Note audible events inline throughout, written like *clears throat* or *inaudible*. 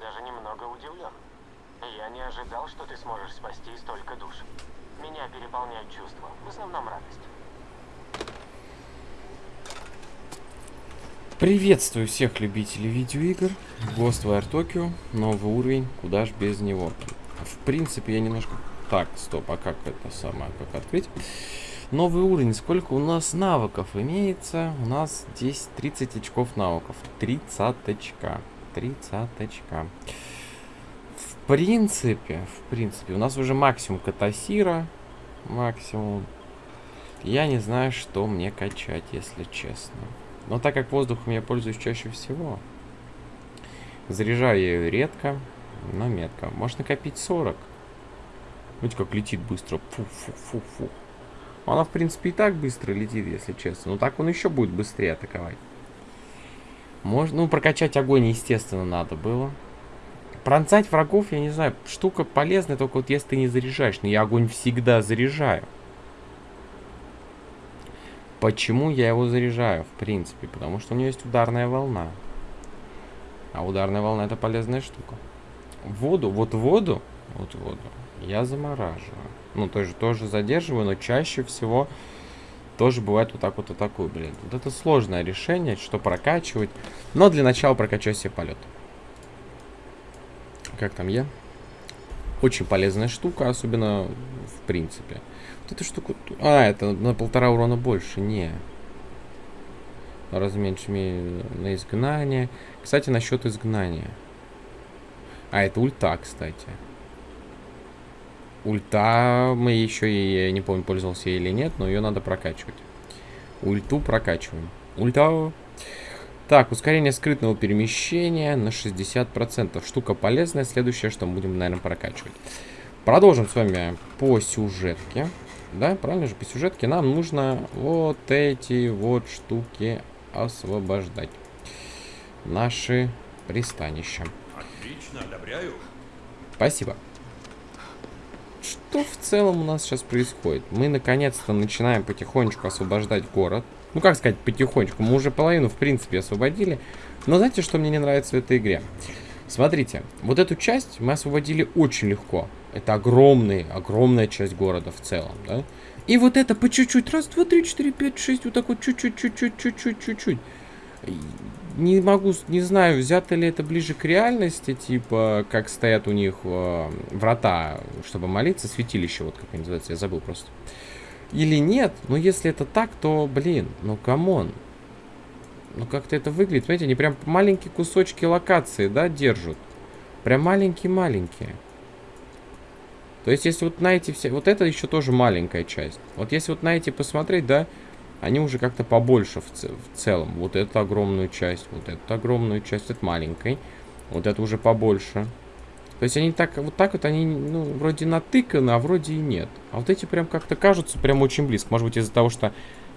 даже немного удивлен. Я не ожидал, что ты сможешь спасти столько душ. Меня переполняют чувства, в основном радость. Приветствую всех любителей видеоигр. Ghostwire Tokyo, новый уровень, куда ж без него. В принципе, я немножко... Так, стоп, а как это самое, как открыть? Новый уровень, сколько у нас навыков имеется? У нас здесь 30 очков навыков. 30 очка. 30 очка. В принципе, в принципе, у нас уже максимум катасира. Максимум. Я не знаю, что мне качать, если честно. Но так как воздухом я пользуюсь чаще всего, заряжаю я ее редко, но метко. Может накопить 40. Видите, как летит быстро. Фу-фу-фу-фу. Она, в принципе, и так быстро летит, если честно. Но так он еще будет быстрее атаковать. Можно, ну, прокачать огонь, естественно, надо было. Пронцать врагов, я не знаю, штука полезная, только вот если ты не заряжаешь. Но я огонь всегда заряжаю. Почему я его заряжаю, в принципе? Потому что у него есть ударная волна. А ударная волна это полезная штука. Воду, вот воду, вот воду я замораживаю. Ну, тоже, тоже задерживаю, но чаще всего тоже бывает вот так вот атакую, блин. Вот это сложное решение, что прокачивать. Но для начала прокачаю себе полет. Как там я? Очень полезная штука, особенно в принципе. Вот эту штуку... А, это на полтора урона больше. Не. Разменьше на изгнание. Кстати, насчет изгнания. А, это ульта, кстати. Ульта мы еще, я не помню, пользовался или нет, но ее надо прокачивать. Ульту прокачиваем. Ульта. Так, ускорение скрытного перемещения на 60%. Штука полезная. Следующее, что мы будем, наверное, прокачивать. Продолжим с вами по сюжетке. Да, правильно же, по сюжетке нам нужно вот эти вот штуки освобождать. Наши пристанища. Отлично, одобряю. Спасибо. Что в целом у нас сейчас происходит? Мы наконец-то начинаем потихонечку освобождать город. Ну, как сказать, потихонечку. Мы уже половину, в принципе, освободили. Но знаете, что мне не нравится в этой игре? Смотрите, вот эту часть мы освободили очень легко. Это огромный, огромная часть города в целом, да? И вот это по чуть-чуть. Раз, два, три, четыре, пять, шесть. Вот так вот чуть-чуть, чуть-чуть, чуть-чуть, чуть-чуть. Не могу, не знаю, взято ли это ближе к реальности, типа, как стоят у них э, врата, чтобы молиться, святилище, вот как они называются, я забыл просто. Или нет, но если это так, то, блин, ну come on. Ну как-то это выглядит, смотрите, они прям маленькие кусочки локации, да, держат. Прям маленькие-маленькие. То есть, если вот на эти все... Вот это еще тоже маленькая часть. Вот если вот на эти посмотреть, да, они уже как-то побольше в, ц в целом. Вот эту огромную часть, вот эту огромную часть, это маленькой. Вот это уже побольше. То есть они так, вот так вот они, ну, вроде натыканы, а вроде и нет. А вот эти прям как-то кажутся прям очень близко. Может быть из-за того, что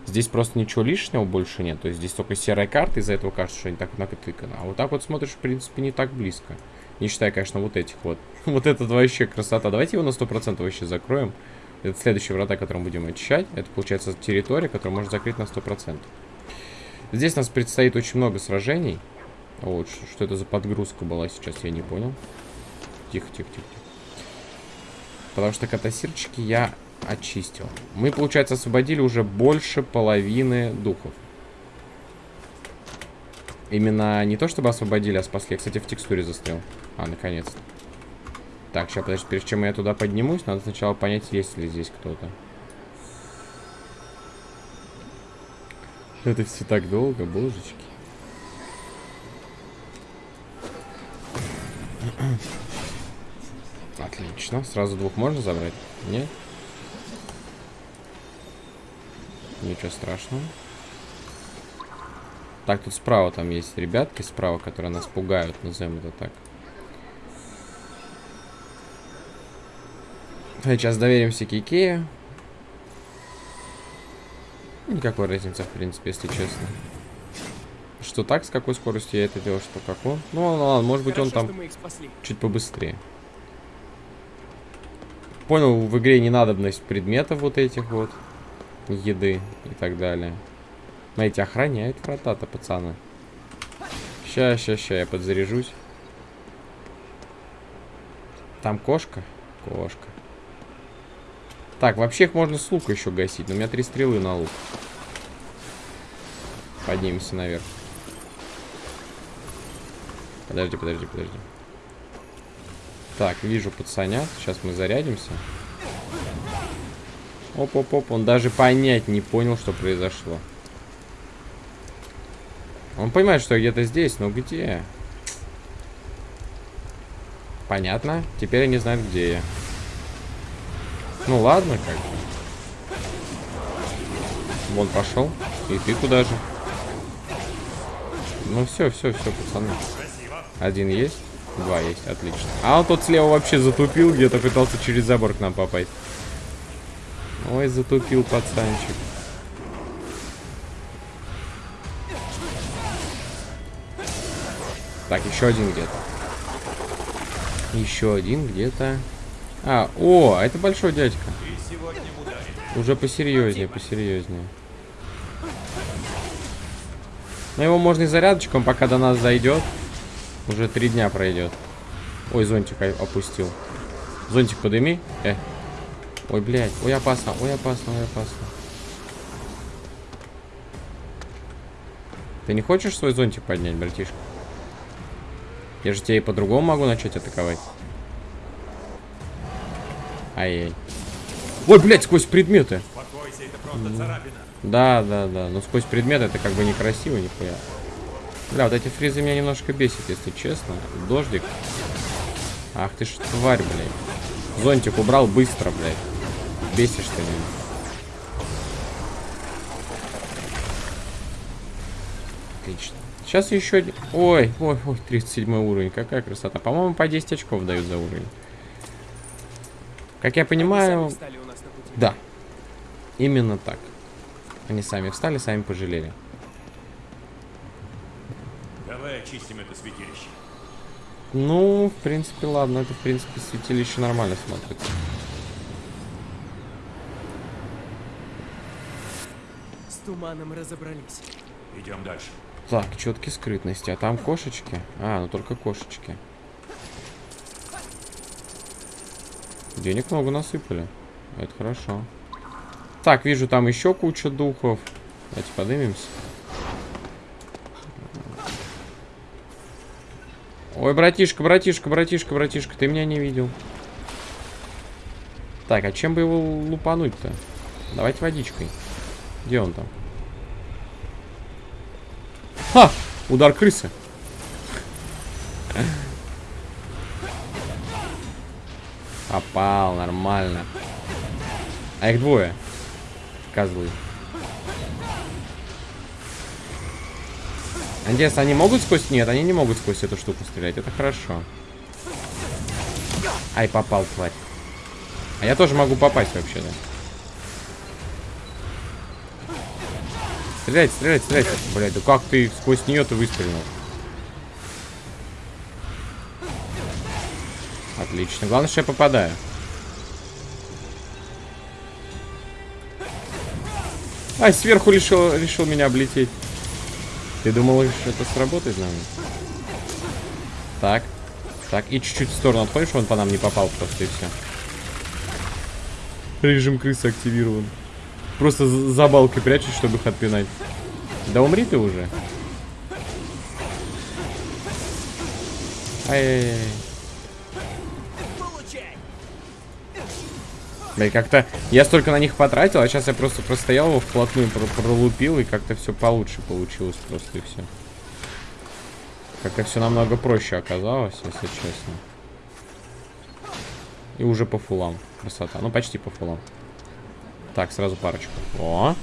здесь просто ничего лишнего больше нет. То есть здесь только серая карта, из-за этого кажется, что они так натыканы. А вот так вот смотришь, в принципе, не так близко. Не считая, конечно, вот этих вот. *laughs* вот это вообще красота. Давайте его на 100% вообще закроем. Это следующие врата, которые мы будем очищать. Это, получается, территория, которую можно закрыть на 100%. Здесь нас предстоит очень много сражений. Вот, что, что это за подгрузка была сейчас, я не понял. Тихо, тихо, тихо. Потому что катасирчики я очистил. Мы, получается, освободили уже больше половины духов. Именно не то, чтобы освободили, а спасли. Я, кстати, в текстуре застрял. А, наконец-то. Так, сейчас, подожди, прежде чем я туда поднимусь, надо сначала понять, есть ли здесь кто-то. Это все так долго, божечки. *clears throat* Отлично. Сразу двух можно забрать? Нет? Ничего страшного. Так, тут справа там есть ребятки справа, которые нас пугают, назовем это так. Сейчас доверимся Кикею. Никакой разницы, в принципе, если честно. Что так, с какой скоростью я это делал, что как он. Ну ладно, ладно может быть Хорошо, он там чуть побыстрее. Понял, в игре не надобность предметов вот этих вот. Еды и так далее. Знаете, охраняют врата-то, пацаны. Ща, ща, ща, я подзаряжусь. Там кошка? Кошка. Так, вообще их можно с лука еще гасить, но у меня три стрелы на лук. Поднимемся наверх. Подожди, подожди, подожди. Так, вижу пацанят. Сейчас мы зарядимся. Оп-оп-оп. Он даже понять не понял, что произошло. Он понимает, что где-то здесь, но где? Понятно. Теперь они знают, где я. Ну ладно, как бы. Вон пошел. И ты куда же? Ну все, все, все, пацаны. Один есть? Два есть, отлично. А он тот слева вообще затупил, где-то пытался через забор к нам попасть. Ой, затупил пацанчик. Так, еще один где-то. Еще один где-то. А, о, это большой дядька. Уже посерьезнее, посерьезнее. Но его можно и зарядочком, пока до нас зайдет. Уже три дня пройдет. Ой, зонтик опустил. Зонтик подыми. Э. Ой, блядь. Ой, опасно. Ой, опасно, ой, опасно. Ты не хочешь свой зонтик поднять, братишка? Я же тебя и по-другому могу начать атаковать. Ай-яй. Ой, блядь, сквозь предметы. Успокойся, это просто царапина. Да, да, да. Но сквозь предметы это как бы некрасиво, нихуя. Бля, вот эти фризы меня немножко бесит, если честно. Дождик. Ах ты ж тварь, блядь. Зонтик убрал быстро, блядь. Бесишь ты меня. Отлично. Сейчас еще один... Ой, ой, ой, 37 уровень. Какая красота. По-моему, по 10 очков дают за уровень. Как я понимаю... Встали у нас на пути. Да. Именно так. Они сами встали, сами пожалели. Давай очистим это святилище. Ну, в принципе, ладно. Это, в принципе, святилище нормально смотрится. С туманом разобрались. Идем дальше. Так, четки скрытности. А там кошечки? А, ну только кошечки. Денег много насыпали. Это хорошо. Так, вижу там еще куча духов. Давайте поднимемся. Ой, братишка, братишка, братишка, братишка, ты меня не видел. Так, а чем бы его лупануть-то? Давайте водичкой. Где он там? Ха! Удар крысы. Попал, нормально. А их двое. Козлы. Интересно, они могут сквозь... Нет, они не могут сквозь эту штуку стрелять. Это хорошо. Ай, попал, тварь. А я тоже могу попасть вообще-то. Стрелять, стрелять, стрелять. Блядь, да как ты сквозь нее-то выстрелил? Отлично. Главное, что я попадаю. Ай, сверху решил, решил меня облететь. Ты думал, что это сработает, наверное? Так. Так, и чуть-чуть в сторону отходишь, он по нам не попал просто, и все. Режим крысы активирован. Просто за балкой прячешь, чтобы их отпинать. Да умри ты уже. Ай-яй-яй. Да и как-то я столько на них потратил, а сейчас я просто простоял его вплотную, про- пролупил, и как-то все получше получилось просто, и все. Как-то все намного проще оказалось, если честно. И уже по фулам. Красота. Ну, почти по фулам. Так, сразу парочку. О!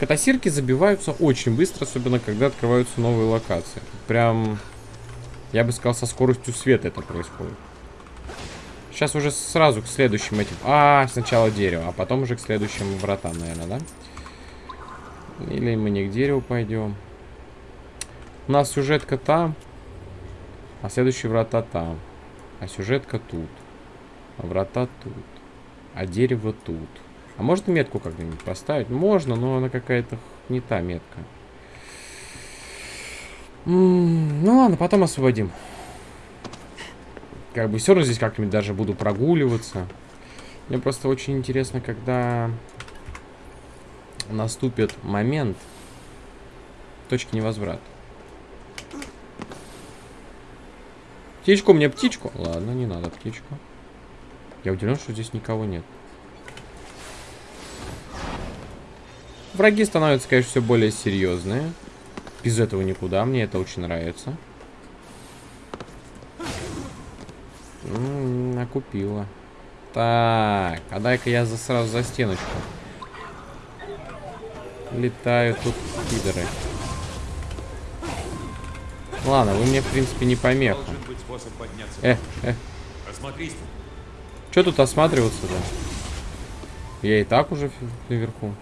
Катасирки забиваются очень быстро, особенно когда открываются новые локации. Прям, я бы сказал, со скоростью света это происходит. Сейчас уже сразу к следующим этим... А, сначала дерево, а потом уже к следующим вратам, наверное, да? Или мы не к дереву пойдем. У нас сюжетка там, а следующие врата там. А сюжетка тут. А врата тут. А дерево тут. А можно метку как-нибудь поставить? Можно, но она какая-то не та метка. Ну ладно, потом освободим. Как бы все равно здесь как-нибудь даже буду прогуливаться. Мне просто очень интересно, когда наступит момент точки невозврата. Птичку мне, птичку. Ладно, не надо птичку. Я удивлен, что здесь никого нет. Враги становятся, конечно, все более серьезные. Без этого никуда. Мне это очень нравится. -м, накупила. Так, а дай-ка я за, сразу за стеночку. Летают тут пидоры. Ладно, вы мне, в принципе, не помеха. Э, э, что тут осматриваться-то? Я и так уже наверху.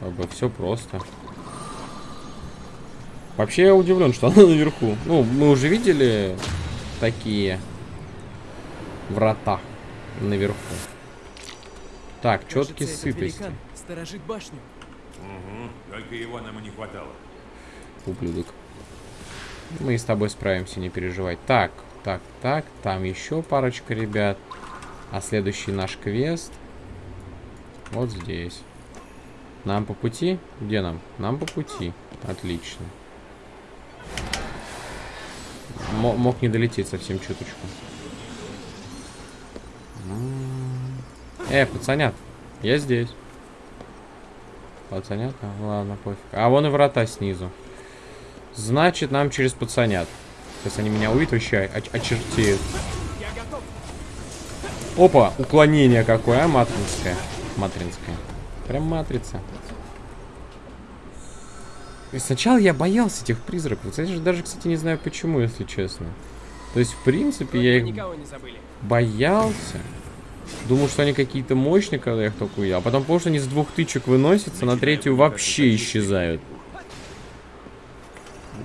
Как бы все просто. Вообще я удивлен, что она наверху. Ну, мы уже видели такие врата наверху. Так, четкие сыпости. сторожит башню. Угу. Только его нам и не хватало. Ублюдок. Мы с тобой справимся, не переживай. Так, так, так. Там еще парочка ребят. А следующий наш квест вот здесь. Нам по пути? Где нам? Нам по пути. Отлично. Мо- мог не долететь совсем чуточку. М. Э, пацанят, я здесь. Пацанят? А, ладно, пофиг. А вон и врата снизу. Значит, нам через пацанят. Сейчас они меня увидят, вообще оч- очертеют. Опа, уклонение какое, а, матринское. Матринское. Прям матрица. И сначала я боялся этих призраков. Кстати, даже, кстати, не знаю почему, если честно. То есть, в принципе, я их боялся. Думал, что они какие-то мощные, когда я их только увидел. А потом понял, что они с двух тычек выносятся, на третью вообще исчезают.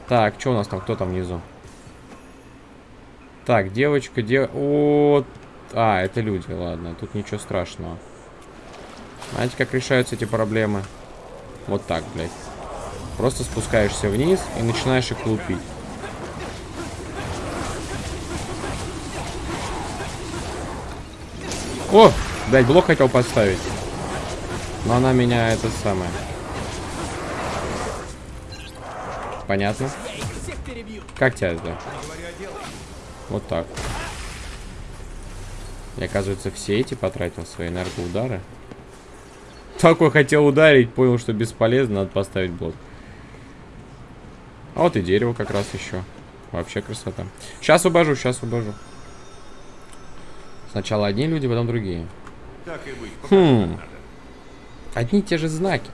Так, что у нас там? Кто там внизу? Так, девочка, дев... О, а, это люди, ладно, тут ничего страшного. Знаете, как решаются эти проблемы? Вот так, блядь. Просто спускаешься вниз и начинаешь их лупить. О! Блядь, блок хотел поставить. Но она меня это самое. Понятно. Как тебя это? Вот так. И оказывается, все эти потратил свои энергоудары. Такой хотел ударить, понял, что бесполезно, надо поставить блок. А вот и дерево как раз еще. Вообще красота. Сейчас убожу, сейчас убожу. Сначала одни люди, потом другие. Так и быть. Хм. Надо. Одни и те же знаки.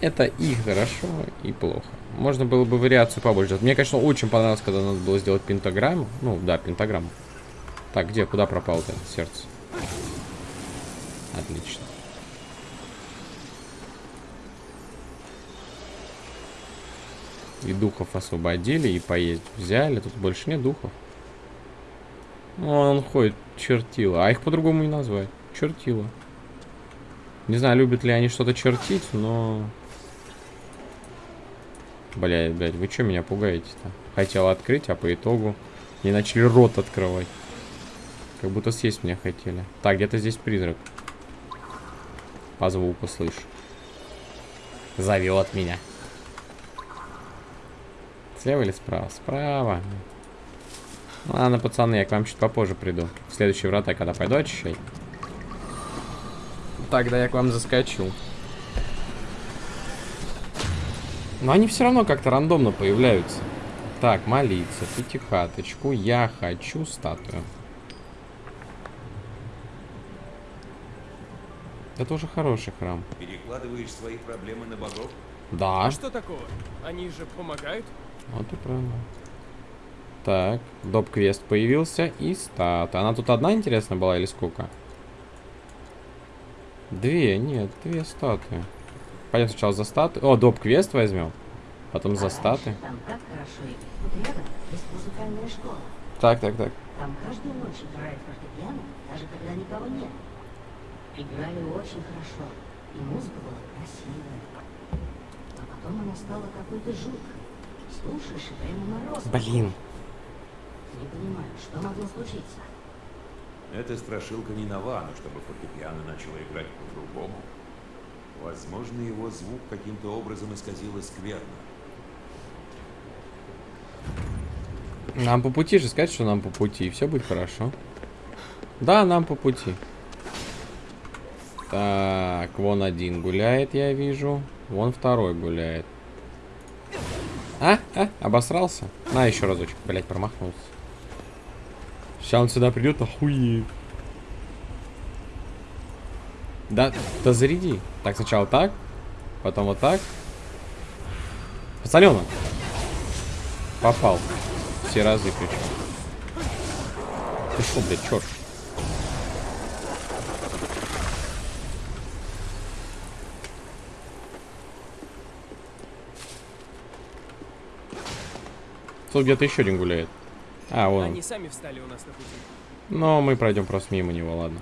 Это и хорошо, и плохо. Можно было бы вариацию побольше. Мне, конечно, очень понравилось, когда надо было сделать пентаграмму. Ну, да, пентаграмму. Так, где? Куда пропало-то сердце? Отлично. И духов освободили, и поесть взяли. Тут больше нет духов. Ну, он ходит, чертила. А их по-другому не назвать. Чертила. Не знаю, любят ли они что-то чертить, но... Блядь, блядь, вы что меня пугаете-то? Хотел открыть, а по итогу не начали рот открывать. Как будто съесть меня хотели. Так, где-то здесь призрак. По звуку слышу. Зовет меня. Слева или справа? Справа. Ладно, пацаны, я к вам чуть попозже приду. В следующие врата, когда пойду очищать. Тогда я к вам заскочу. Но они все равно как-то рандомно появляются. Так, молиться, пятихаточку. Я хочу статую. Это уже хороший храм. Перекладываешь свои проблемы на богов? Да. А что такого? Они же помогают? Вот и правильно. Так, доп-квест появился и стат. Она тут одна, интересно, была или сколько? Две, нет, две статы. Пойдем сначала за статы. О, доп-квест возьмем. Потом за статы. Так, так, так. Там каждую ночь играет фортепиано, даже когда никого нет. Играли очень хорошо, и музыка была красивая. А потом она стала какой-то жуткой. Слушаешь, и прямо мороз. Блин. Не понимаю, что могло случиться? Эта страшилка не нова, но чтобы фортепиано начало играть по-другому. Возможно, его звук каким-то образом исказило скверно. Нам по пути же сказать, что нам по пути, и все будет хорошо. Да, нам по пути. Так, вон один гуляет, я вижу. Вон второй гуляет. А? А? Обосрался? На, еще разочек, блять, промахнулся. Сейчас он сюда придет, охуеет. Да, да заряди. Так, сначала так, потом вот так. Посолено. Попал. Все разы причем. Ты шо, блядь, черт? Тут где-то еще один гуляет. А, вон. он. Они сами встали у нас на пути. Но мы пройдем просто мимо него, ладно.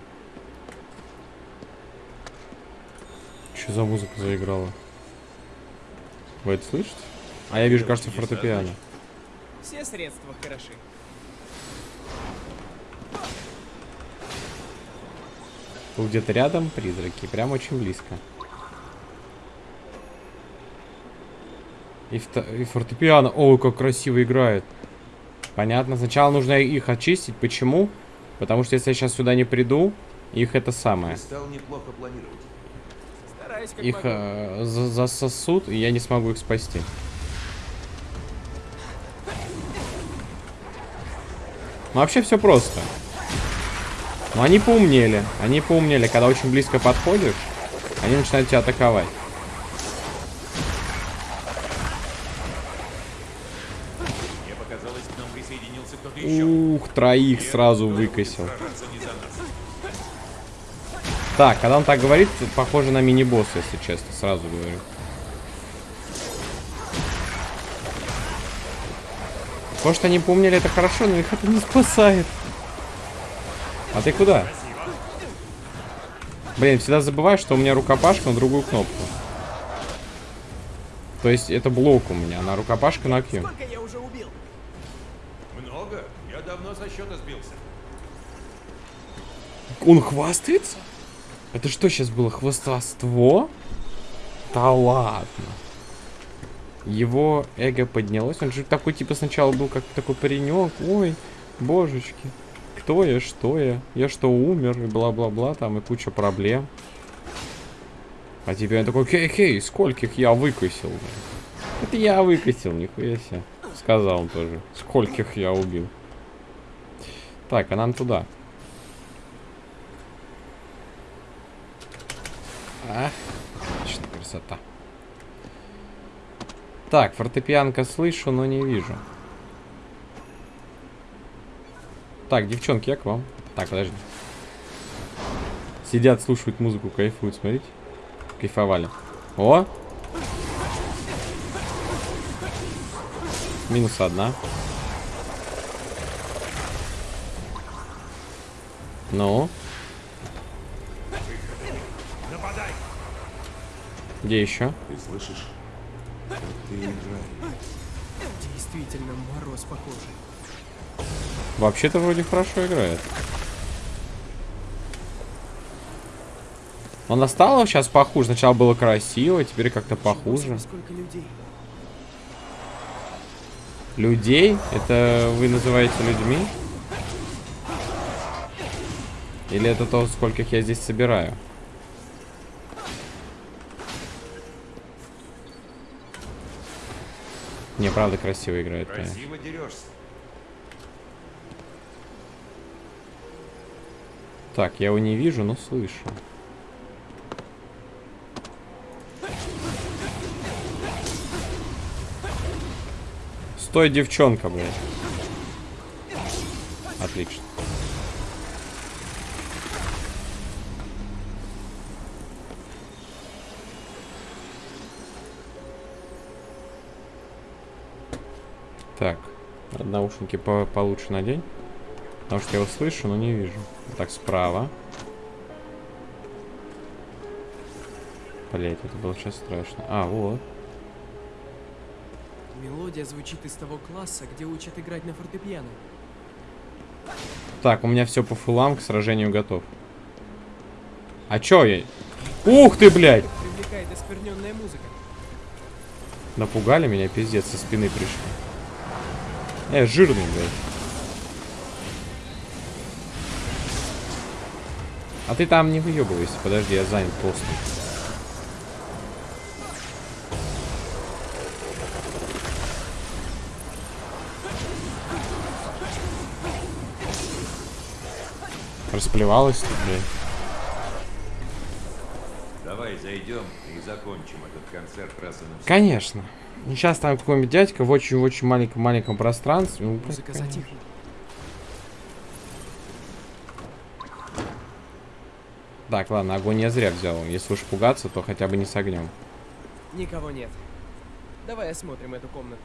Что за музыка заиграла? Вы это слышите? А я вижу, кажется, фортепиано. Все средства хороши. Тут где-то рядом призраки, прям очень близко. И, и фортепиано. Ой, как красиво играет. Понятно. Сначала нужно их очистить. Почему? Потому что если я сейчас сюда не приду, их это самое. Их э, за- засосут, и я не смогу их спасти. Ну, вообще все просто. Но они поумнели. Они поумнели. Когда очень близко подходишь, они начинают тебя атаковать. Мне показалось, к нам присоединился кто-то еще. Ух, троих сразу выкосил. Так, когда он так говорит, похоже на мини-босс, если честно, сразу говорю. То, что они помнили, это хорошо, но их это не спасает. А ты куда? Блин, всегда забываю, что у меня рукопашка на другую кнопку. То есть это блок у меня, на рукопашка на Q. со счета сбился. Он хвастается? Это что сейчас было, хвастовство? Да ладно. Его эго поднялось. Он же такой, типа, сначала был как такой паренек. Ой, божечки. Кто я, что я? Я что, умер? И бла-бла-бла, там, и куча проблем. А теперь он такой, хей-хей, скольких я выкосил? Это я выкосил, нихуя себе. Сказал он тоже. Скольких я убил. Так, а нам туда. Ах, красота. Так, фортепианка слышу, но не вижу. Так, девчонки, я к вам. Так, подожди. Сидят, слушают музыку, кайфуют, смотрите. Кайфовали. О! Минус одна. Ну? Где еще? Ты слышишь? Как ты играешь. Действительно, мороз похожий. Вообще-то вроде хорошо играет. Она стала сейчас похуже. Сначала было красиво, теперь как-то похуже. Сколько людей. Людей? Это вы называете людьми? Или это то, скольких я здесь собираю? Не, правда красиво играет. Красиво дерешься. Так, я его не вижу, но слышу. Стой, девчонка, блядь. Отлично. Так, наушники по получше надень. Потому что я его слышу, но не вижу. Так, справа. Блять, это было сейчас страшно. А, вот. Мелодия звучит из того класса, где учат играть на фортепиано. Так, у меня все по фулам, к сражению готов. А чё я? Ух ты, блядь! Привлекает оскверненная музыка. Напугали меня, пиздец, со спины пришли. Э, жирный, блядь. А ты там не выебывайся, подожди, я занят постом. Расплевалась тут, блядь. Давай зайдем и закончим этот концерт раз и навсегда. Конечно. Ну, Сейчас там какой-нибудь дядька в очень-очень маленьком-маленьком пространстве. Ну, конечно. затихла. Так, ладно, огонь я зря взял. Если уж пугаться, то хотя бы не с огнем. Никого нет. Давай осмотрим эту комнату.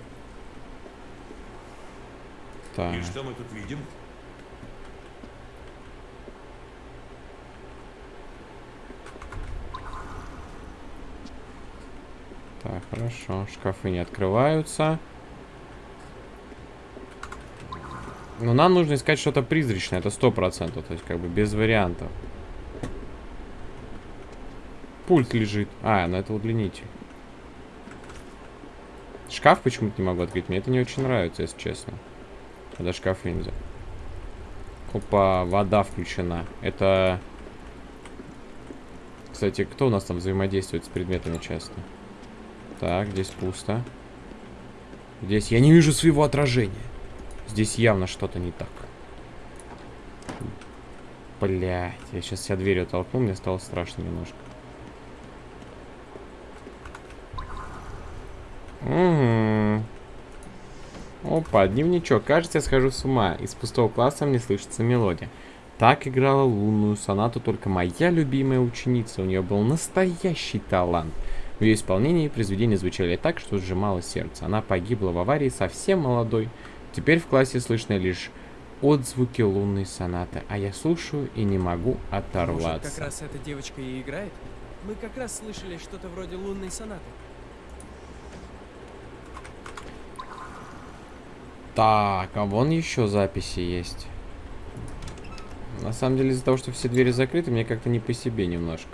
Так. И что мы тут видим? Так, хорошо. Шкафы не открываются. Но нам нужно искать что-то призрачное, это сто процентов, то есть как бы без вариантов. Пульт лежит. А, ну это удлинитель. Шкаф почему-то не могу открыть, мне это не очень нравится, если честно. Когда шкафы нельзя. Опа, вода включена. Это... Кстати, кто у нас там взаимодействует с предметами часто? Так, здесь пусто. Здесь я не вижу своего отражения. Здесь явно что-то не так. Блять, я сейчас себя дверью толкнул, мне стало страшно немножко. Угу. Опа, дневничок. Кажется, я схожу с ума. Из пустого класса мне слышится мелодия. Так играла лунную сонату только моя любимая ученица. У нее был настоящий талант. В ее исполнении произведения звучали так, что сжимало сердце. Она погибла в аварии совсем молодой. Теперь в классе слышно лишь отзвуки лунной сонаты, а я слушаю и не могу Может, оторваться. как раз эта девочка и играет? Мы как раз слышали что-то вроде лунной сонаты. Так, а вон еще записи есть. На самом деле, из-за того, что все двери закрыты, мне как-то не по себе немножко.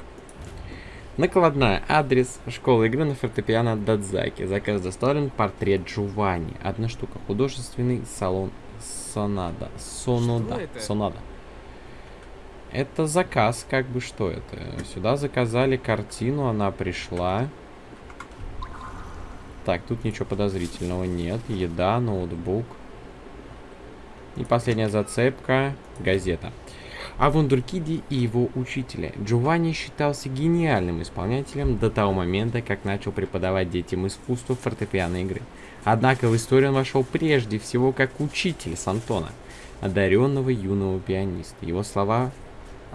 Накладная. Адрес. Школа игры на фортепиано Дадзаки. Заказ доставлен. Портрет Джованни. Одна штука. Художественный салон Сонада. Сонода. Это? Сонада. Это заказ, как бы что это. Сюда заказали картину, она пришла. Так, тут ничего подозрительного нет. Еда, ноутбук. И последняя зацепка. Газета. О Вундеркиде и его учителе. Джованни считался гениальным исполнителем до того момента, как начал преподавать детям искусство фортепианной игры. Однако в историю он вошел прежде всего как учитель Сантона, одаренного юного пианиста. Его слова...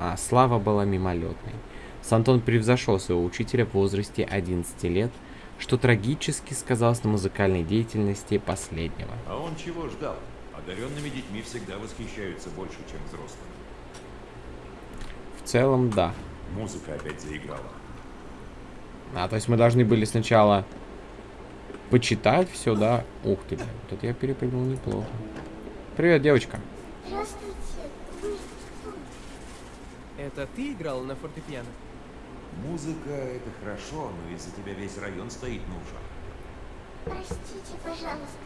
А, слава была мимолетной. Сантон превзошел своего учителя в возрасте 11 лет, что трагически сказалось на музыкальной деятельности последнего. А он чего ждал? Одаренными детьми всегда восхищаются больше, чем взрослыми. В целом, да. Музыка опять заиграла. А, то есть мы должны были сначала почитать все, да? Ух ты, блин, тут я перепрыгнул неплохо. Привет, девочка. Здравствуйте. Это ты играл на фортепиано? Музыка — это хорошо, но из-за тебя весь район стоит на ушах. Простите, пожалуйста.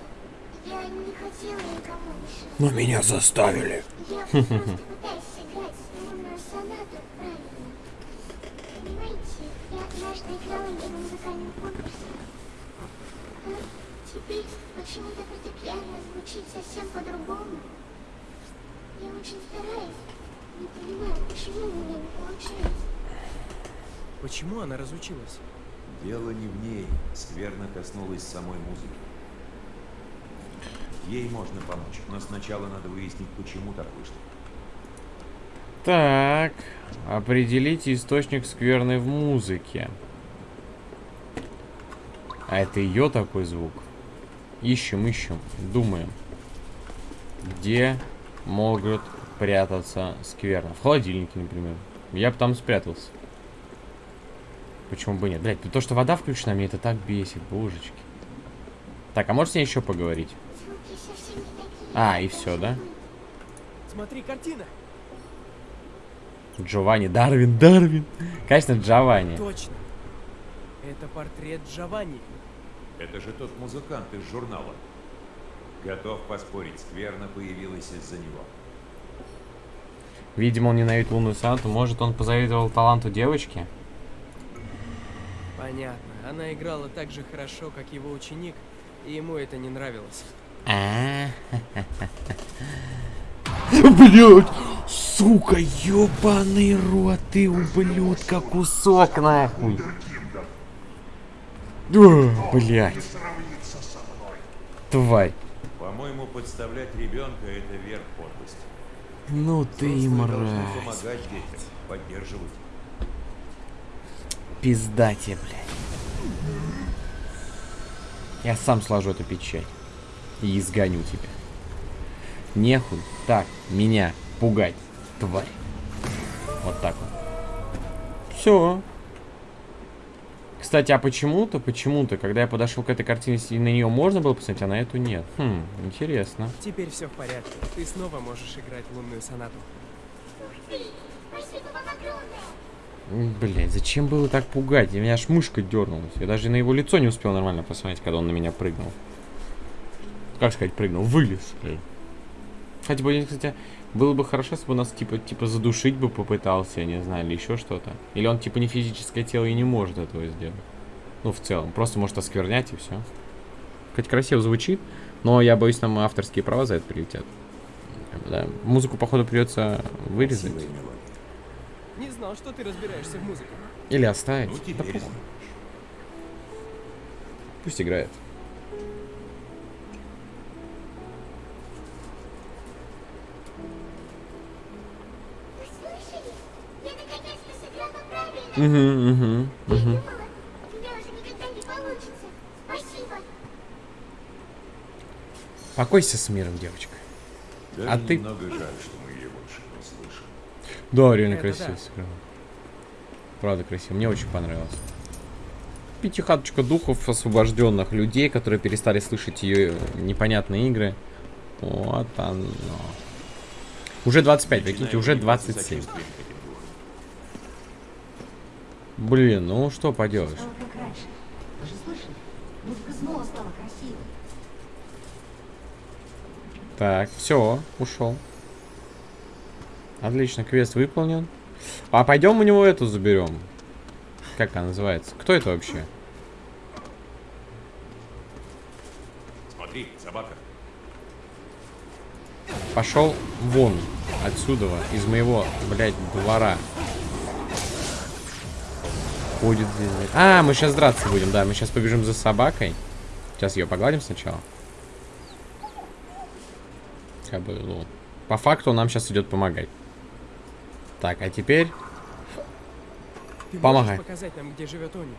Я не хотела никому мешать. Но меня заставили. Я просто пытаюсь сыграть лунную сонату правильно. Понимаете, я однажды играла ее на музыкальном конкурсе. А теперь почему-то фортепиано звучит совсем по-другому. Я очень стараюсь. Не понимаю, почему у меня не получается. Почему она разучилась? Дело не в ней. Скверно коснулась самой музыки. Ей можно помочь, но сначала надо выяснить, почему так вышло. Так, определите источник скверны в музыке. А это ее такой звук? Ищем, ищем, думаем. Где могут прятаться скверно? В холодильнике, например. Я бы там спрятался. Почему бы нет? Блять, то, что вода включена, мне это так бесит, божечки. Так, а можете еще поговорить? А, и все, да? Смотри, картина. Джованни, Дарвин, Дарвин. Конечно, Джованни. Точно. Это портрет Джованни. Это же тот музыкант из журнала. Готов поспорить, скверно появилась из-за него. Видимо, он ненавидит лунную сонату. Может, он позавидовал таланту девочки? Понятно. Она играла так же хорошо, как его ученик, и ему это не нравилось. А. *laughs* Блять! Сука, ёбаный рот, ты ублюдка, кусок нахуй. Блять. Тварь. По-моему, подставлять ребенка это верх подлости. Ну ты и мразь. помогать детям, поддерживать. Пизда тебе, блядь. Я сам сложу эту печать. И изгоню тебя. Нехуй так меня пугать, тварь. Вот так вот. Все. Кстати, а почему-то, почему-то, когда я подошел к этой картине, и на нее можно было посмотреть, а на эту нет. Хм, интересно. Теперь все в порядке. Ты снова можешь играть лунную сонату. Блять, зачем было так пугать? Меня аж мышка дернулась. Я даже на его лицо не успел нормально посмотреть, когда он на меня прыгнул. Как сказать, прыгнул? Вылез. Хотя бы, кстати, было бы хорошо, если бы нас типа, типа задушить бы попытался, я не знаю, или еще что-то. Или он типа не физическое тело и не может этого сделать. Ну, в целом. Просто может осквернять и все. Хоть красиво звучит, но я боюсь, нам авторские права за это прилетят. Да. Музыку, походу, придется вырезать. Не знал, что ты разбираешься в музыке. Или оставить. Ну, Да. Пусть играет. Угу, угу, угу. думала, у тебя уже никогда не получится. Спасибо! Покойся с миром, девочка. Даже А ты- немного жаль, что мы ее больше не слышим. Да, реально Это красиво да. сыграла. Правда красиво. Мне очень понравилось. Пятихаточка духов освобожденных людей, которые перестали слышать ее непонятные игры. Вот оно. Уже 25, прикиньте, уже Начинаю проявляться 27. сочувствием к этим духам. Блин, ну что поделаешь. Так, все, ушел. Отлично, квест выполнен. А пойдем у него эту заберем. Как она называется? Кто это вообще? Смотри, собака. Пошел вон отсюда, из моего, блядь, двора. Ходит здесь. А, мы сейчас драться будем, да. Мы сейчас побежим за собакой. Сейчас ее погладим сначала. Как бы, ну, по факту нам сейчас идет помогать. Так, а теперь... Ты Помогай. показать нам, где живет Они?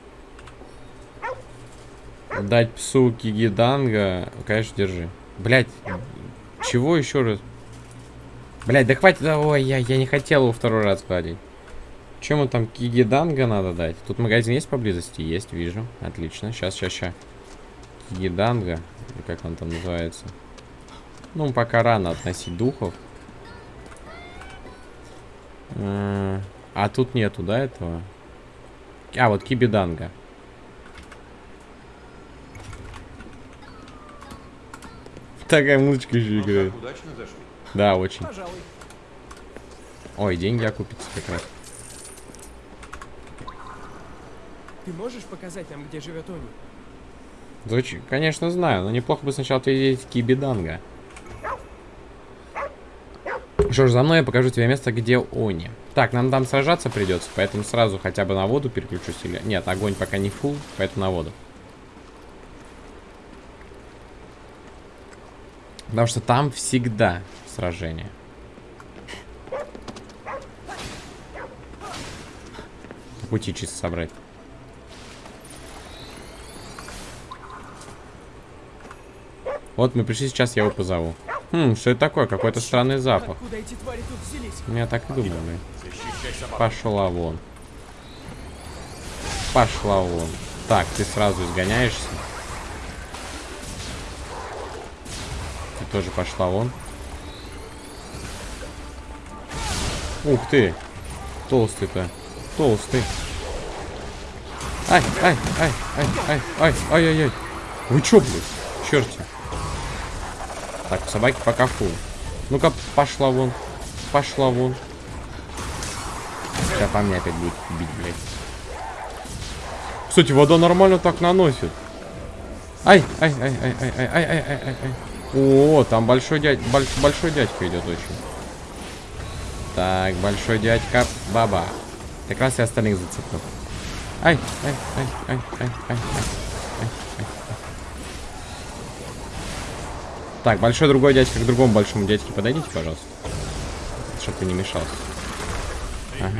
Дать псу Кигиданга. Конечно, держи. Блять, чего еще раз? Блять, да хватит. Ой, я, я не хотел его второй раз гладить. Чему там Кигиданга надо дать? Тут магазин есть поблизости? Есть, вижу. Отлично. Сейчас, сейчас, сейчас. Кигиданга. Как он там называется? Ну, пока рано относить духов. А тут нету, да, этого? А, вот Кибиданга. Такая музычка еще Ну играет. как, удачно зашли. Да, очень. Пожалуй. Ой, деньги окупятся как раз. Ты можешь показать нам, где живет Они? Звучит, конечно, знаю, но неплохо бы сначала ответить Кибиданга. Что ж, за мной я покажу тебе место, где Они. Так, нам там сражаться придется, поэтому сразу хотя бы на воду переключусь. Или... Нет, огонь пока не фул, поэтому на воду. Потому что там всегда сражение. Пути чисто собрать. Вот мы пришли сейчас, я его позову. Хм, что это такое? Какой-то странный запах. Взялись? Я так и думал, блин. Пошла вон. Пошла вон. Так, ты сразу изгоняешься. Ты тоже пошла вон. Ух ты. Толстый-то. Толстый. Ай, ай, ай, ай, ай, ай, ай, ай, ай. Вы чё, блядь? Черти. Так, собаки пока фу. Ну-ка, пошла вон. Пошла вон. Сейчас по мне опять будет бить, блядь. Кстати, вода нормально так наносит. Ай, ай, ай, ай, ай, ай, ай, ай, ай, ай. О, там большой дядь, больш, большой дядька идет очень. Так, большой дядька, баба. Как раз и остальных зацепил. Ай, ай, ай, ай, ай, ай, ай. Так, большой другой дядька к другому большому дядьке подойдите, пожалуйста. Чтоб ты не мешался. Эту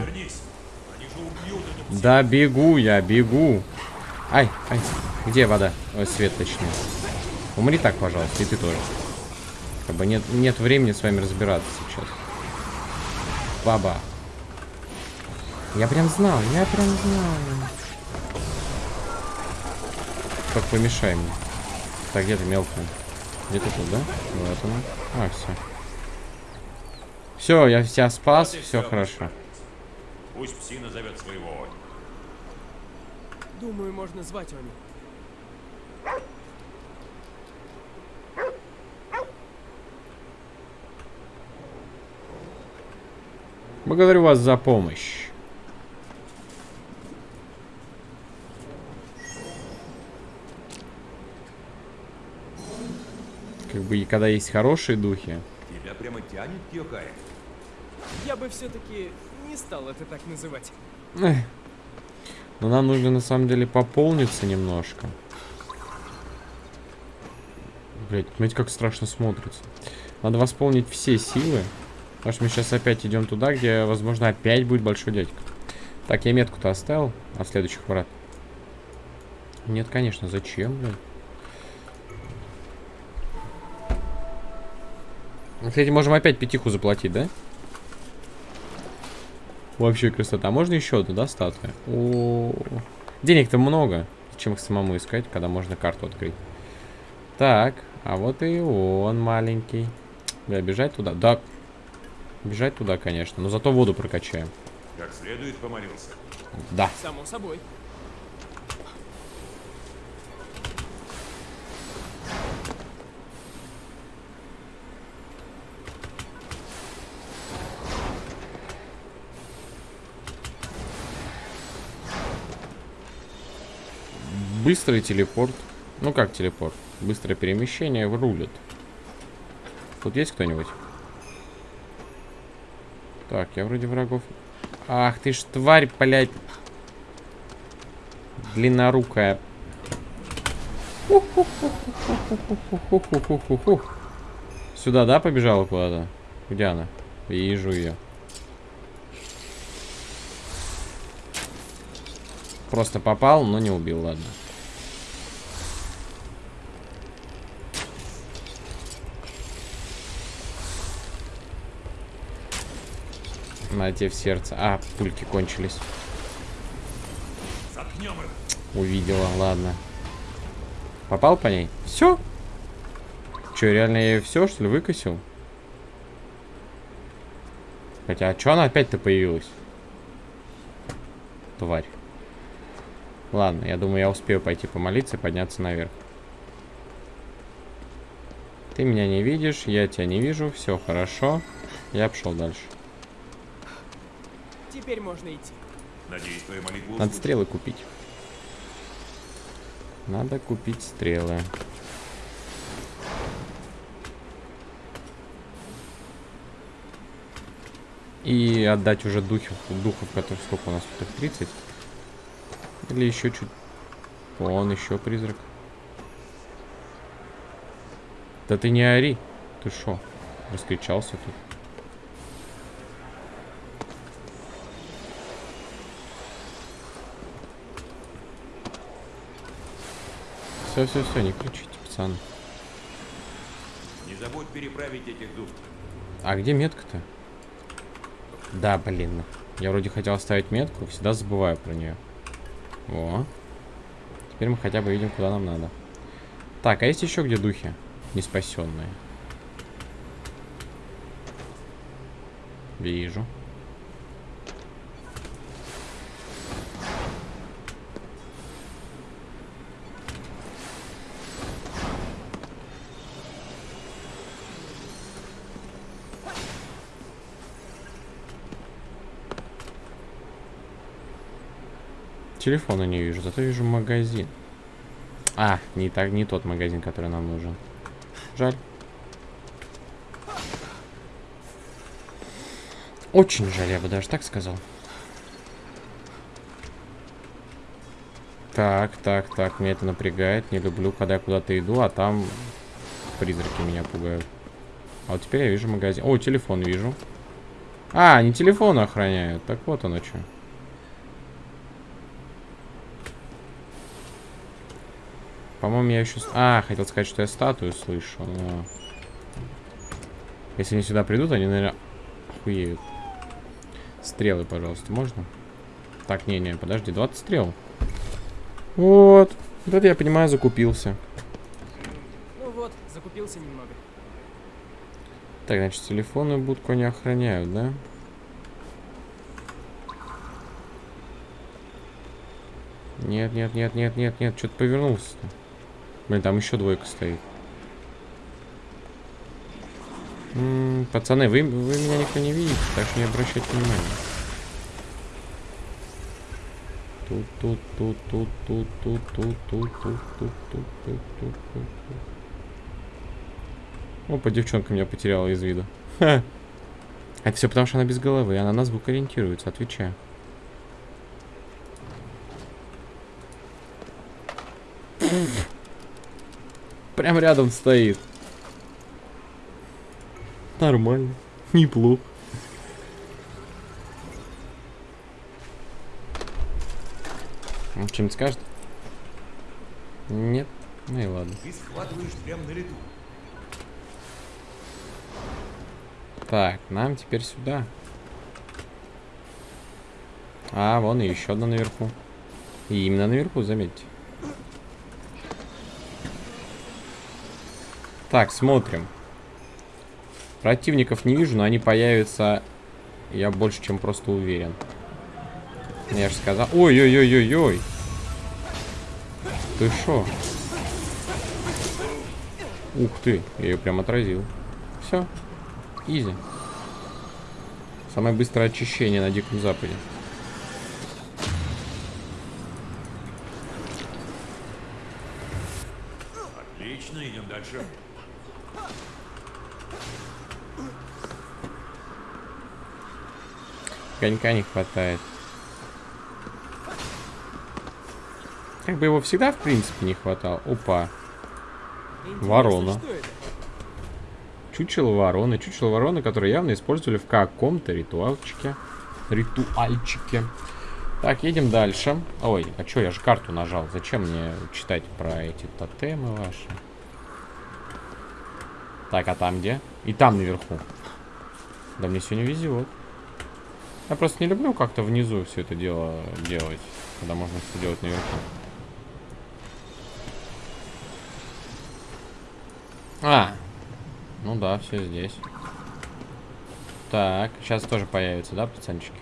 Да бегу я, бегу. Ай, ай. Где вода? Ой, свет точнее. Умри так, пожалуйста, и ты тоже. Как бы нет, нет времени с вами разбираться сейчас. Баба. Я прям знал, я прям знал. Как помешай мне. Так, где ты мелкая? Где ты тут, да? Вот она. А, все. Все, я тебя спас, Вот все всё, хорошо. Пусть пси назовет своего. Думаю, можно звать Они. Благодарю вас за помощь. Бы и когда есть хорошие духи. Тебя прямо тянет, Кьёкай. Я бы все-таки не стал это так называть. Эх. Но нам нужно на самом деле пополниться немножко. Блять, смотрите, как страшно смотрится. Надо восполнить все силы. Потому что мы сейчас опять идем туда, где, возможно, опять будет большой дядька. Так, я метку-то оставил от следующих врат. Нет, конечно, зачем, блядь? Кстати, можем опять пятиху заплатить, да? Вообще красота. Можно еще одну, да, статуя? О, Денег-то много. Зачем их самому искать, когда можно карту открыть? Так, а вот и он маленький. Да, бежать туда? Да. Бежать туда, конечно. Но зато воду прокачаем. Как следует помолился. Да. Само собой. Быстрый телепорт. Ну как телепорт? Быстрое перемещение в рулет. Тут есть кто-нибудь? Так, я вроде врагов... Ах ты ж тварь, блядь. Длиннорукая. Сюда, да, побежала куда-то? Где она? Вижу ее. Просто попал, но не убил, ладно. На тебе в сердце. А, пульки кончились. Увидела, ладно. Попал по ней? Все? Че, реально я ее все, что ли, выкосил? Хотя, а что она опять-то появилась? Тварь. Ладно, я думаю, я успею пойти помолиться и подняться наверх. Ты меня не видишь, я тебя не вижу, все хорошо. Я пошел дальше. Теперь можно идти. Надеюсь, твоя молитва Надо стрелы купить. Надо купить стрелы. И отдать уже духов, духов, которых сколько у нас тут их 30. Или еще чуть... Вон еще призрак. Да ты не ори. Ты шо? Раскричался тут. Все, все, все, не кричите, пацаны. Не забудь переправить этих духов. А где метка-то? Да, блин. Я вроде хотел оставить метку, всегда забываю про нее. О. Теперь мы хотя бы видим, куда нам надо. Так, а есть еще где духи? Не спасенные. Вижу. Телефона не вижу, зато вижу магазин. А, не, так, не тот магазин, который нам нужен. Жаль. Очень жаль, я бы даже так сказал. Так, так, так, меня это напрягает. Не люблю, когда я куда-то иду, а там призраки меня пугают. А вот теперь я вижу магазин. О, телефон вижу. А, не телефон охраняют. Так вот оно что. По-моему, я еще... А, хотел сказать, что я статую слышу, но... Если они сюда придут, они, наверное, охуеют. Стрелы, пожалуйста, можно? Так, не-не, подожди, 20 стрел. Вот. Вот это я понимаю, закупился. Ну вот, закупился немного. Так, значит, телефонную будку они охраняют, да? Нет, нет, нет, нет, нет, нет, что-то повернулся-то. Блин, там еще двойка стоит. М -м, пацаны, вы, вы меня никто не видите, так что не обращайте внимания. Тут, тут, тут, тут, тут, тут, тут, тут, тут, тут, тут, тут, тут, тут. Опа, девчонка меня потеряла из виду. Ха. Это все потому, что она без головы, она на звук ориентируется, отвечаю. Прям рядом стоит. Нормально. Неплохо. Он что-нибудь скажет? Нет? Ну и ладно. Ты схватываешь прямо на лету. Так, нам теперь сюда. А, вон и еще одна наверху. И именно наверху, заметьте. Так, смотрим. Противников не вижу, но они появятся, я больше чем просто уверен. Я же сказал... Ой-ой-ой-ой-ой. Ты шо? Ух ты, я ее прям отразил. Все. Изи. Самое быстрое очищение на Диком Западе. Отлично, идем дальше. Конька не хватает. Как бы его всегда, в принципе, не хватало. Опа. Интересно, Ворона. Чучело вороны. Чучело вороны, которые явно использовали в каком-то ритуальчике. Ритуальчике. Так, едем дальше. Ой, а что, я же карту нажал. Зачем мне читать про эти тотемы ваши? Так, а там где? И там наверху. Да мне сегодня везет. Я просто не люблю как-то внизу все это дело делать, когда можно все делать наверху. А, ну да, все здесь. Так, сейчас тоже появится, да, пацанчики?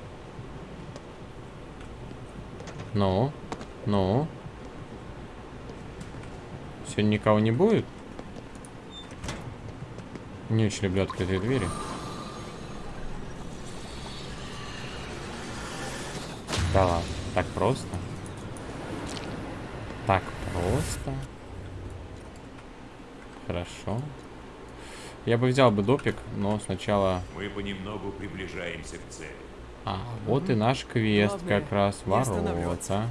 Ну, ну. Сегодня никого не будет? Не очень люблю открытые двери. Да ладно, так просто? Так просто? Хорошо. Я бы взял бы допик, но сначала... Мы понемногу приближаемся к цели. А, вот и наш квест Главное, как раз. Ворота.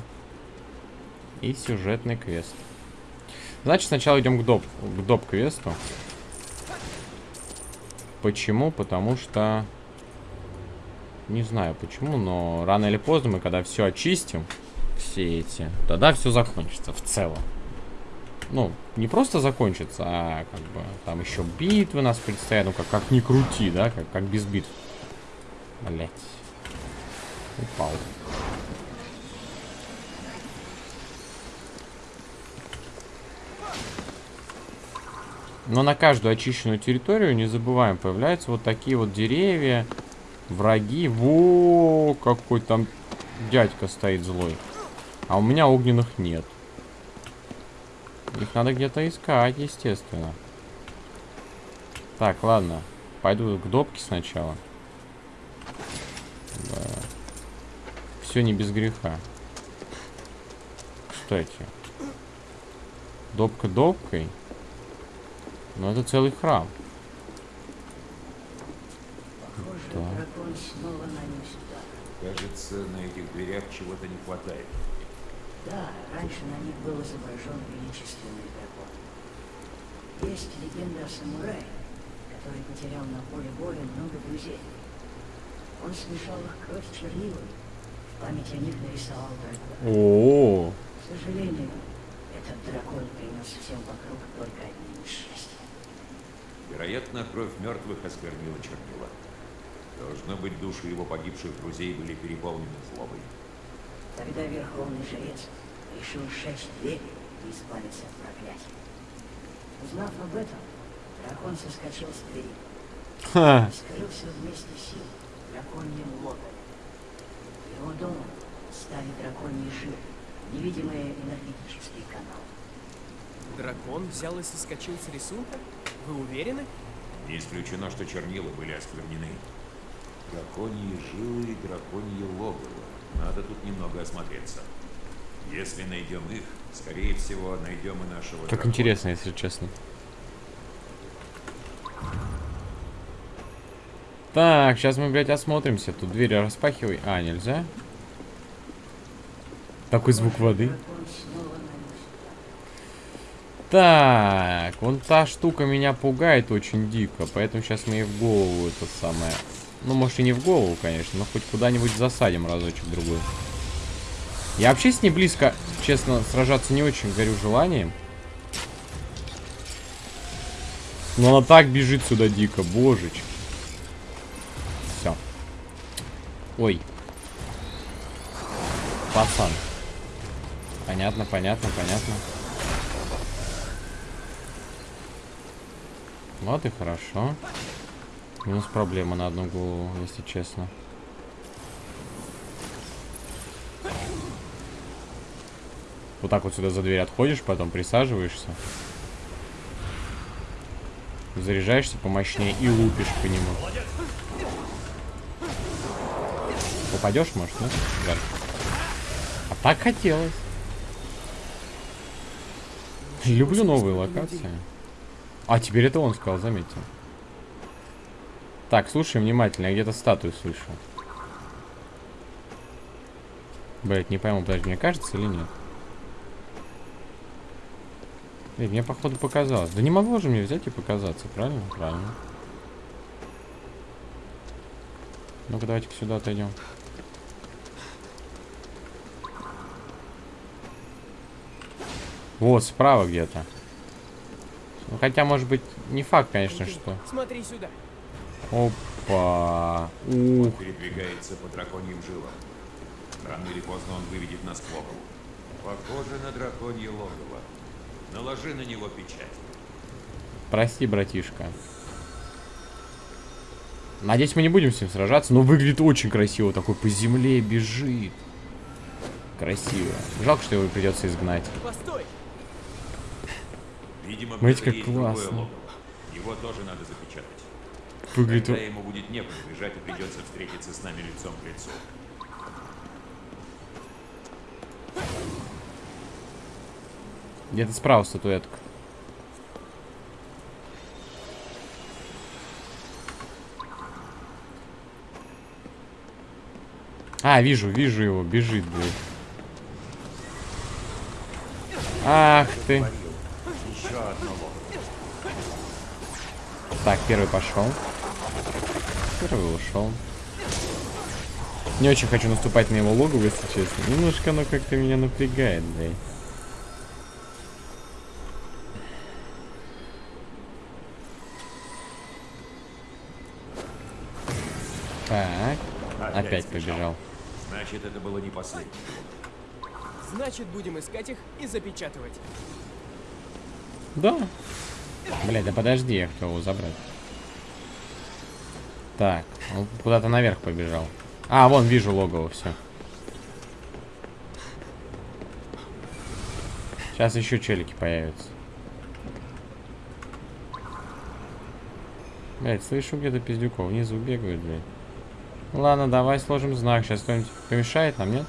И сюжетный квест. Значит, сначала идем к доп, к доп-квесту. Почему? Потому что... Не знаю почему, но рано или поздно мы, когда все очистим, все эти, тогда все закончится в целом. Ну, не просто закончится, а как бы там еще битвы нас предстоят. Ну, как, как ни крути, да, как, как без битв. Блять. Упал. Но на каждую очищенную территорию, не забываем, появляются вот такие вот деревья, враги. Во, какой там дядька стоит злой. А у меня огненных нет. Их надо где-то искать, естественно. Так, ладно. Пойду к допке сначала. Да. Все не без греха. кстати. Добка добкой. Но это целый храм. Похоже, Да. дракон снова нанес удар. Кажется, на этих дверях чего-то не хватает. Да, раньше на них был изображен величественный дракон. Есть легенда о самурае, который потерял на поле боя много друзей. Он смешал их кровь с чернилами, в память о них нарисовал дракона. О, К сожалению, этот дракон принес всем вокруг только одни несчастья. Вероятно, кровь мертвых осквернила чернила. Должно быть, души его погибших друзей были переполнены злобой. Тогда верховный жрец решил сжечь дверь и избавиться от проклятия. Узнав об этом, дракон соскочил с двери ха, и скрылся вместе с сил в драконьем логове. Его домом стали драконьи жилы, невидимые энергетические каналы. Дракон взял и соскочил с рисунка? Вы уверены? Не исключено, что чернила были осквернены. Драконьи жилы и драконье логово. Надо тут немного осмотреться. Если найдем их, скорее всего, найдем и нашего как дракона. интересно, если честно. Так, сейчас мы, блядь, осмотримся. Тут двери распахивай. А, нельзя? Такой звук воды. Так, вон та штука меня пугает очень дико, поэтому сейчас мы ей в голову это самое... Ну, может и не в голову, конечно, но хоть куда-нибудь засадим разочек другой. Я вообще с ней близко, честно, сражаться не очень горю желанием. Но она так бежит сюда дико, божечки. Все. Ой. Пацан. Понятно, понятно, понятно. Вот и хорошо. Минус проблема на одну голову, если честно. Вот так вот сюда за дверь отходишь, потом присаживаешься. Заряжаешься помощнее и лупишь по нему. Попадешь, может, нет? Жаль. А так хотелось. Люблю новые локации. А, теперь это он сказал, заметьте. Так, слушай внимательно, я где-то статую слышу. Блять, не пойму, подожди, мне кажется или нет? Блин, мне походу показалось. Да не могло же мне взять и показаться, правильно? Правильно. Ну-ка, давайте-ка сюда отойдем. Вот, справа где-то. Ну, хотя, может быть, не факт, конечно, Иди, что... Смотри сюда. Опа. Ух. Он передвигается по драконьим жилам. Рано или поздно он выведет нас к логову. Похоже на драконье логово. Наложи на него печать. Прости, братишка. Надеюсь, мы не будем с ним сражаться, но выглядит очень красиво. Такой по земле бежит. Красиво. Жалко, что его придется изгнать. Постой! Видимо, Смотрите, как классно. Его тоже надо запечатать. Выглядит... Тогда ему будет некуда бежать и придется встретиться с нами лицом к лицу. Где-то справа статуэтка. А, вижу, вижу его, бежит, блядь. Ах ты. Еще одно логово. Так, первый пошел. Первый ушел. Не очень хочу наступать на его логово, если честно. Немножко оно как-то меня напрягает, блядь. Так, опять сбежал. побежал. Значит, это было не последнее. Значит, будем искать их и запечатывать. Да. Блядь, да подожди, я хотел его забрать. Так, он куда-то наверх побежал. А, вон, вижу логово, все. Сейчас еще челики появятся. Блять, слышу где-то пиздюков внизу бегают, блядь. Ну Ладно, давай сложим знак. Сейчас кто-нибудь помешает нам, нет?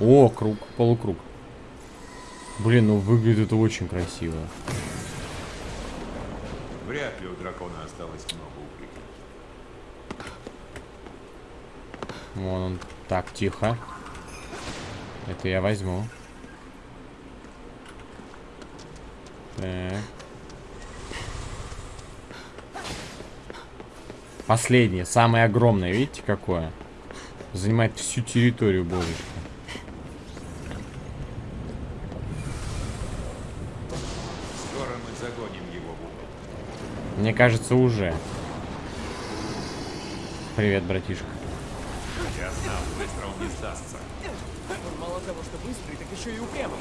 О, круг, полукруг. Блин, ну выглядит очень красиво. Вряд ли у дракона осталось много укреплений. Вон он. Так, тихо. Это я возьму. Так. Последнее, самое огромное, видите какое? Занимает всю территорию божечка. Скоро мы загоним его в угол. Мне кажется, уже. Привет, братишка. Я знал, быстро он не сдастся. Он мало того, что быстрый, так еще и упрямый.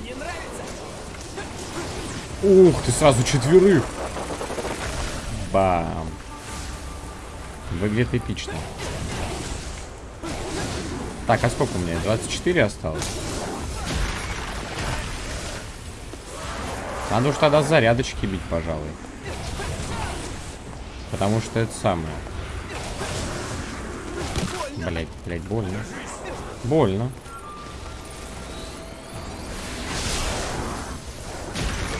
Мне нравится. Ух, ты сразу четверых. Бам. Выглядит эпично. Так, а сколько у меня? 24 осталось? Надо уж тогда зарядочки бить, пожалуй. Потому что это самое. Блять, блять, больно. Больно.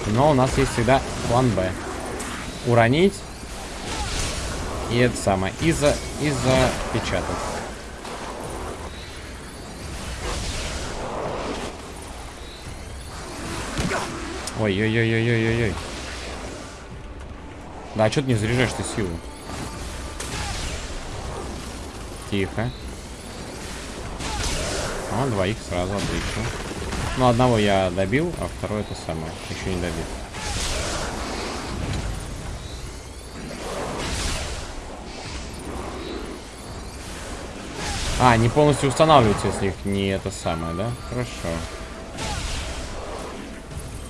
Но у нас есть всегда план Б. Уронить. И это самое. И, за, и запечатать. Ой-ой-ой-ой-ой-ой. Да, а что ты не заряжаешь ты силу? Тихо. О, двоих сразу, отлично. Ну, одного я добил, а второй это самое. Еще не добил. А, не полностью устанавливаются, если их не это самое, да? Хорошо.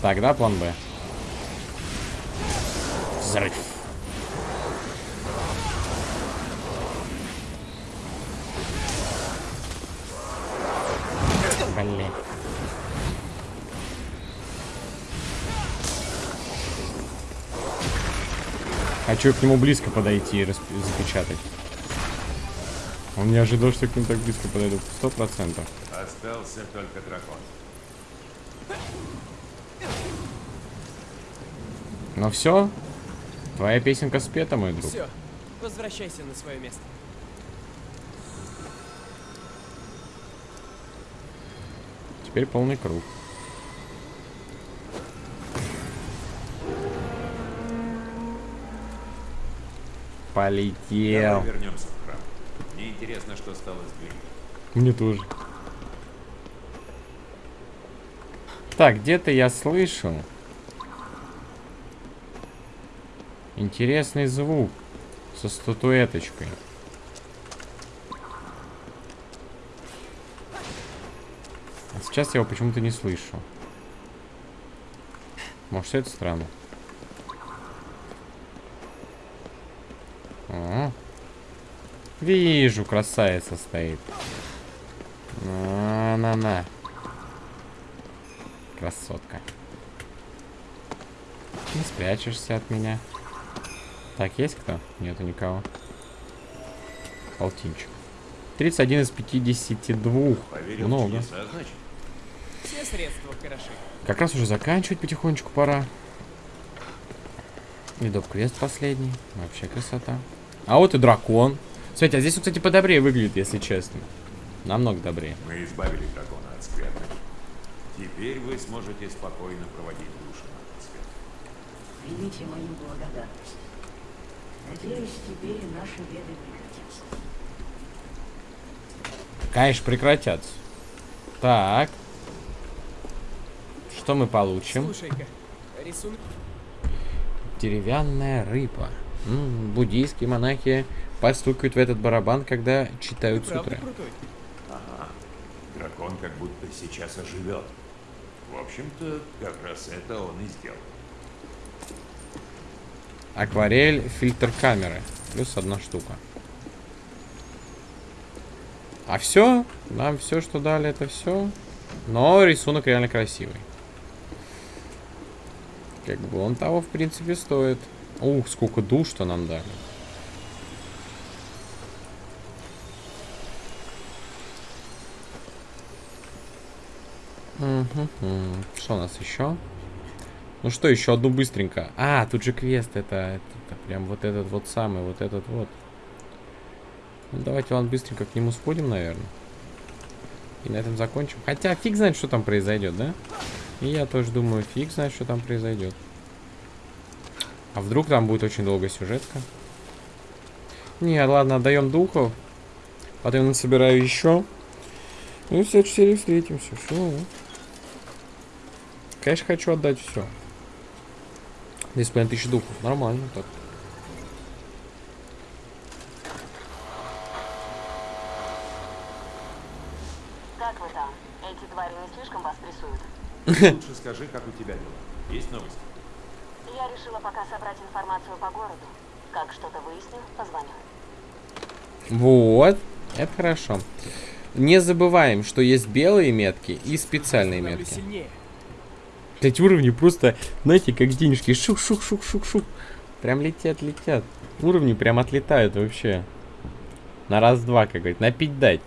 Тогда план Б. Взрыв. Блин. Хочу к нему близко подойти и запечатать. Он не ожидал, что к нему так близко подойду. Сто процентов. Остался только дракон. Ну все. Твоя песенка спета, мой друг. Все, возвращайся на свое место. Теперь полный круг. Полетел. Давай вернемся в храм. Мне интересно, что стало с Глиной. Мне тоже. Так, где-то я слышал. Интересный звук со статуэточкой. А сейчас я его почему-то не слышу. Может, это странно. О, Вижу, красавица стоит. На-на-на. Красотка. Не спрячешься от меня. Так, есть кто? Нету никого. Полтинчик. 31 из 52. Поверил Много. Все средства хороши. Как раз уже заканчивать потихонечку пора. И доп-квест последний. Вообще красота. А вот и дракон. Смотрите, а здесь, он, кстати, подобрее выглядит, если честно. Намного добрее. Мы избавили дракона от скверны. Теперь вы сможете спокойно проводить душу на свет. Примите мою благодарность. Надеюсь, теперь наши беды прекратятся. Конечно, прекратятся. Так. Что мы получим? Слушай-ка, рисунок... Деревянная рыба. М, буддийские монахи постукают в этот барабан, когда Ты читают правда сутры. крутой. Дракон как будто сейчас оживет. В общем-то, как раз это он и сделал. Акварель, фильтр камеры. Плюс одна штука. А все, нам все, что дали, это все. Но рисунок реально красивый. Как бы он того, в принципе, стоит. Ух, сколько душ, что нам дали. Угу. Что у нас еще? Ну что, еще одну быстренько. А, тут же квест, это, это, прям вот этот вот самый, вот этот вот. Ну, давайте, ладно, быстренько к нему сходим, наверное. И на этом закончим. Хотя, фиг знает, что там произойдет, да? И я тоже думаю, фиг знает, что там произойдет. А вдруг там будет очень долгая сюжетка? Не, ладно, отдаем духов. Потом собираю еще. Ну и в следующей серии встретимся. Все. Конечно, хочу отдать все. 2,5 тысячи духов. Нормально так. Как вы там? Эти твари не слишком вас прессуют? Лучше скажи, как у тебя дела. Есть новости? Я решила пока собрать информацию по городу. Как что-то выясню, позвоню. Вот. Это хорошо. Не забываем, что есть белые метки и специальные метки. сильнее. Эти уровни просто, знаете, как денежки. Шух-шух-шух-шух-шух. Прям летят, летят. Уровни прям отлетают вообще. На раз-два, как говорит. На пить дать.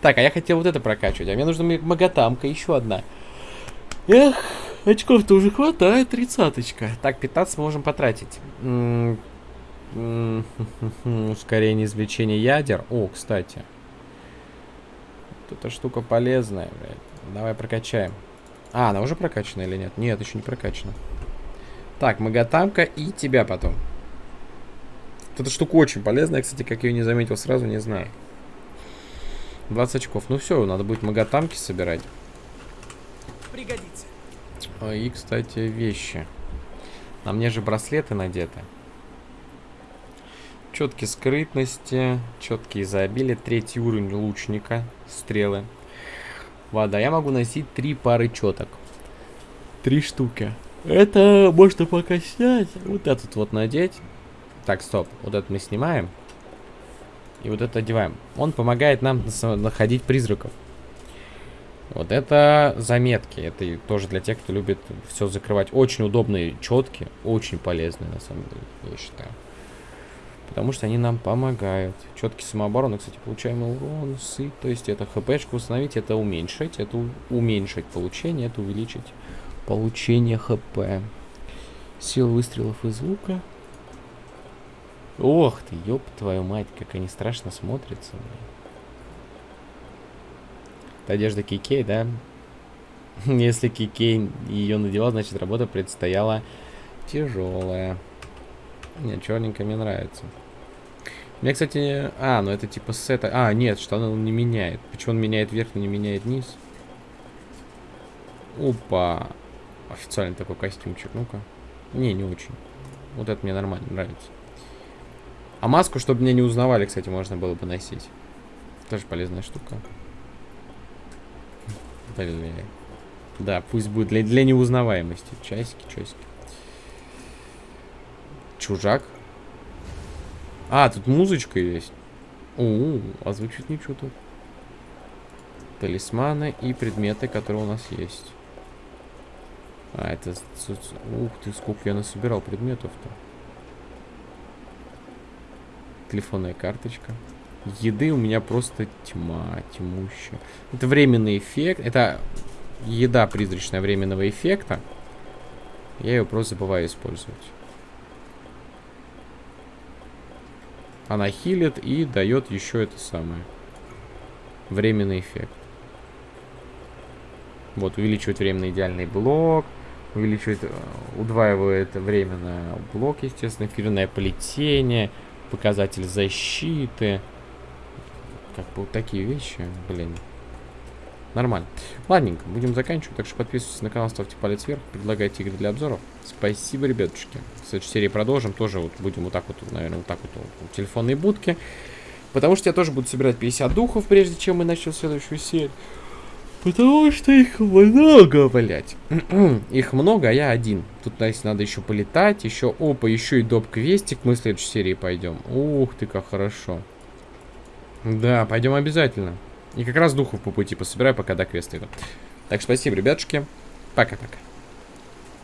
Так, а я хотел вот это прокачивать. А мне нужна маготамка, еще одна. Эх, очков-то уже хватает, тридцаточка. Так, 15 мы можем потратить. М, м, *laughs* Ускорение извлечения ядер. О, кстати. Вот эта штука полезная, блядь. Давай прокачаем. А, она уже прокачана или нет? Нет, еще не прокачана. Так, Магатамка и тебя потом. Вот Эта штука очень полезная, кстати, как я ее не заметил сразу, не знаю. 20 очков. Ну все, надо будет Магатамки собирать. Пригодится. А, И, кстати, вещи. На мне же браслеты надеты. Четкие скрытности, четкие изобилия, третий уровень лучника, стрелы. Вода. Я могу носить три пары четок. Три штуки. Это можно пока снять. Вот этот вот надеть. Так, стоп. Вот это мы снимаем. И вот это одеваем. Он помогает нам находить призраков. Вот это заметки. Это тоже для тех, кто любит все закрывать. Очень удобные четки. Очень полезные, на самом деле, я считаю. Потому что они нам помогают. Четки самообороны, кстати, получаемый урон, сыт. То есть это хпшку установить, это уменьшить. Это уменьшить получение, это увеличить получение хп. Сила выстрелов из лука. Ох ты, ёб твою мать, как они страшно смотрятся. Это одежда Кикей, да? *laughs* Если Кикей ее надевал, значит работа предстояла тяжелая. Не, черненькая мне нравится. Мне, кстати... А, ну это типа сета... А, нет, что он не меняет. Почему он меняет вверх, но не меняет низ? Опа. Официальный такой костюмчик. Ну-ка. Не, не очень. Вот это мне нормально нравится. А маску, чтобы меня не узнавали, кстати, можно было бы носить. Тоже полезная штука. Блин. Да, пусть будет для, для неузнаваемости. Часики, часики. Чужак. А, тут музычка есть. У, а звучит ничего тут. Талисманы и предметы, которые у нас есть. А, это... Ух ты, сколько я насобирал предметов-то. Телефонная карточка. Еды у меня просто тьма, тьмущая. Это временный эффект. Это еда призрачная временного эффекта. Я ее просто забываю использовать. Она хилит и дает еще это самое. Временный эффект. Вот, увеличивает временный идеальный блок. Увеличивает, э, удваивает временно блок, естественно. Эфирное плетение. Показатель защиты. Как бы вот такие вещи, блин. Нормально. Ладненько, будем заканчивать. Так что подписывайтесь на канал, ставьте палец вверх, предлагайте игры для обзоров. Спасибо, ребятушки. В следующей серии продолжим. Тоже вот будем вот так вот, наверное, вот так вот у телефонной будки. Потому что я тоже буду собирать 50 духов, прежде чем мы начнем следующую серию. Потому что их много, блять. *clears throat* их много, а я один. Тут, значит, надо еще полетать, еще, опа, еще и доп-квестик. Мы в следующей серии пойдем. Ух ты, как хорошо. Да, пойдем обязательно. И как раз духов по пути пособираю, пока до квеста иду. Так, спасибо, ребятушки. Пока-пока.